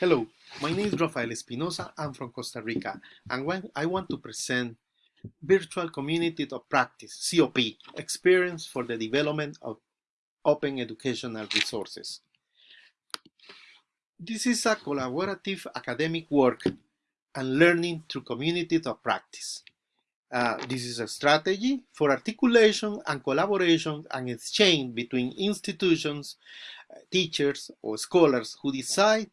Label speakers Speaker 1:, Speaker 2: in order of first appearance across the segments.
Speaker 1: Hello, my name is Rafael Espinosa. I'm from Costa Rica, and I want to present Virtual Community of Practice, COP, Experience for the Development of Open Educational Resources. This is a collaborative academic work and learning through communities of practice. Uh, this is a strategy for articulation and collaboration and exchange between institutions, teachers, or scholars who decide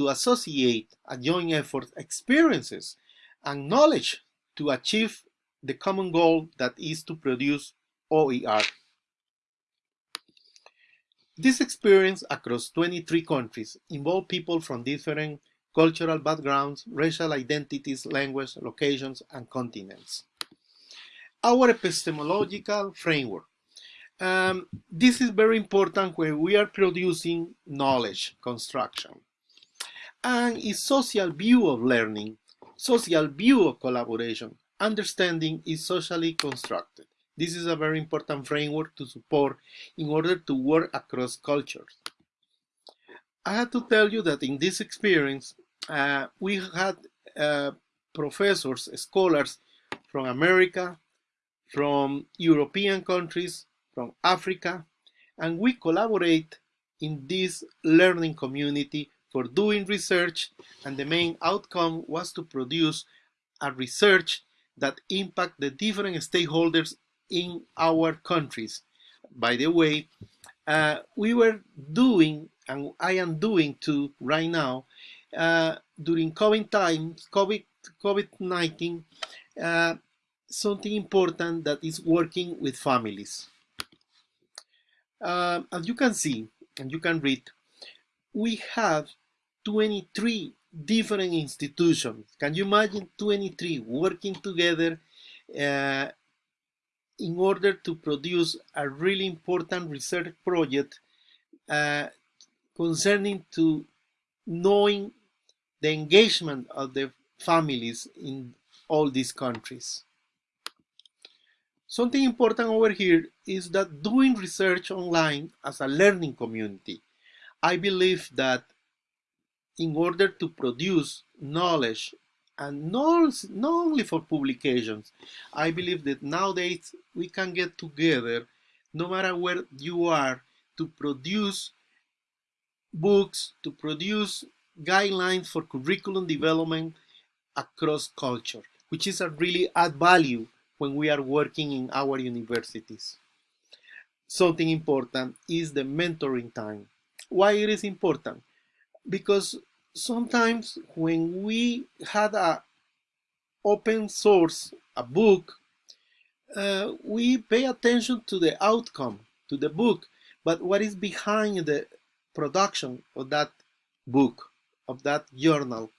Speaker 1: to associate a joint effort experiences and knowledge to achieve the common goal that is to produce OER. This experience across 23 countries involved people from different cultural backgrounds, racial identities, language, locations, and continents. Our epistemological framework. Um, this is very important when we are producing knowledge construction and is social view of learning, social view of collaboration. Understanding is socially constructed. This is a very important framework to support in order to work across cultures. I have to tell you that in this experience, uh, we had uh, professors, scholars from America, from European countries, from Africa, and we collaborate in this learning community for doing research and the main outcome was to produce a research that impact the different stakeholders in our countries. By the way, uh, we were doing, and I am doing too right now, uh, during COVID times, COVID, COVID-19, uh, something important that is working with families. Uh, as you can see, and you can read, we have 23 different institutions. Can you imagine 23 working together uh, in order to produce a really important research project uh, concerning to knowing the engagement of the families in all these countries. Something important over here is that doing research online as a learning community. I believe that in order to produce knowledge and not, not only for publications. I believe that nowadays we can get together, no matter where you are, to produce books, to produce guidelines for curriculum development across culture, which is a really add value when we are working in our universities. Something important is the mentoring time. Why it is important? Because sometimes when we had a open source, a book, uh, we pay attention to the outcome, to the book, but what is behind the production of that book, of that journal.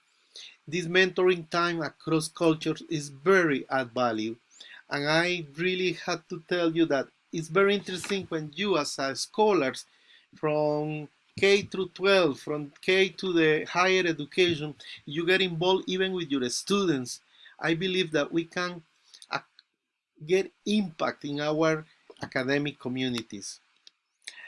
Speaker 1: This mentoring time across cultures is very add value. And I really had to tell you that it's very interesting when you as scholars from K through 12, from K to the higher education, you get involved even with your students. I believe that we can uh, get impact in our academic communities.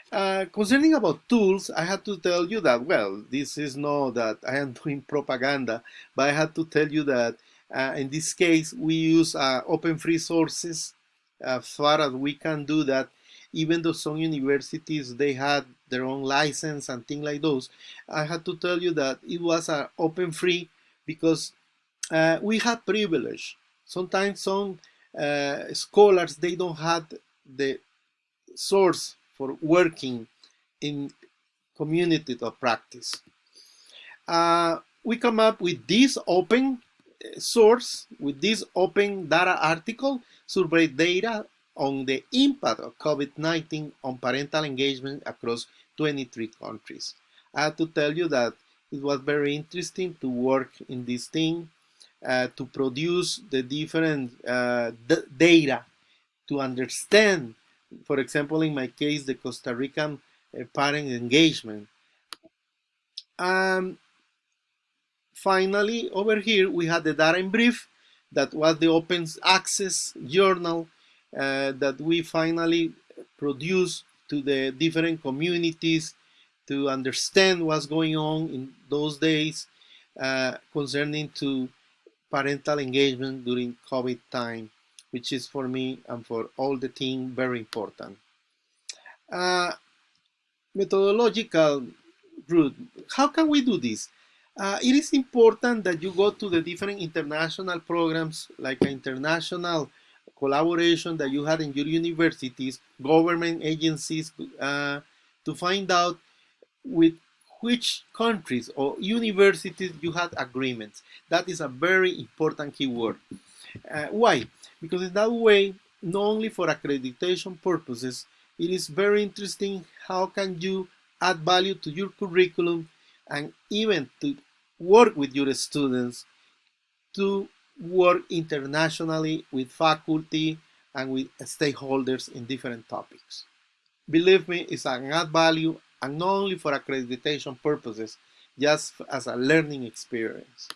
Speaker 1: Uh, concerning about tools, I had to tell you that, well, this is not that I am doing propaganda, but I had to tell you that uh, in this case, we use uh, open free sources as far as we can do that even though some universities they had their own license and things like those i had to tell you that it was uh, open free because uh, we had privilege. Sometimes some uh, scholars they don't have the source for working in community of practice. Uh, we come up with this open uh, source with this open data article survey data on the impact of COVID-19 on parental engagement across 23 countries. I have to tell you that it was very interesting to work in this thing, uh, to produce the different uh, data, to understand, for example, in my case, the Costa Rican uh, parent engagement. Um, finally, over here, we had the data in brief, that was the open access journal uh, that we finally produce to the different communities to understand what's going on in those days uh, concerning to parental engagement during COVID time, which is for me and for all the team very important. Uh, methodological route. How can we do this? Uh, it is important that you go to the different international programs like international collaboration that you had in your universities, government agencies, uh, to find out with which countries or universities you had agreements. That is a very important keyword. Uh, why? Because in that way, not only for accreditation purposes, it is very interesting how can you add value to your curriculum and even to work with your students to work internationally with faculty and with stakeholders in different topics. Believe me, it's an add value and not only for accreditation purposes, just as a learning experience.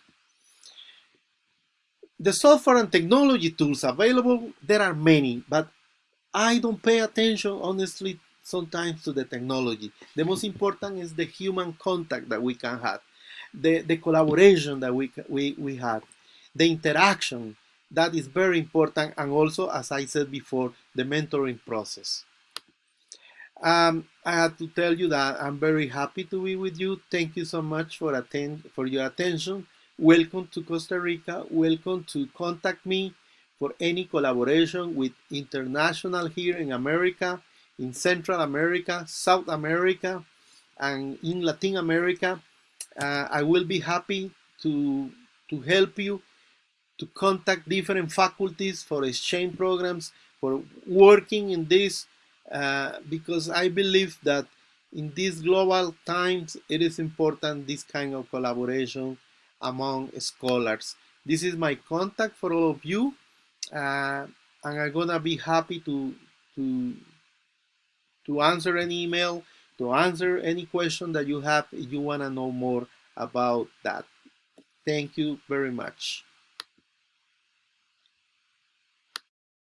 Speaker 1: The software and technology tools available, there are many, but I don't pay attention, honestly, sometimes to the technology. The most important is the human contact that we can have, the, the collaboration that we, we, we have, the interaction, that is very important, and also, as I said before, the mentoring process. Um, I have to tell you that I'm very happy to be with you. Thank you so much for attend for your attention. Welcome to Costa Rica. Welcome to contact me for any collaboration with international here in America, in Central America, South America, and in Latin America. Uh, I will be happy to to help you to contact different faculties for exchange programs for working in this uh, because I believe that in these global times, it is important this kind of collaboration among scholars. This is my contact for all of you, uh, and I'm gonna be happy to to to answer any email, to answer any question that you have if you wanna know more about that. Thank you very much.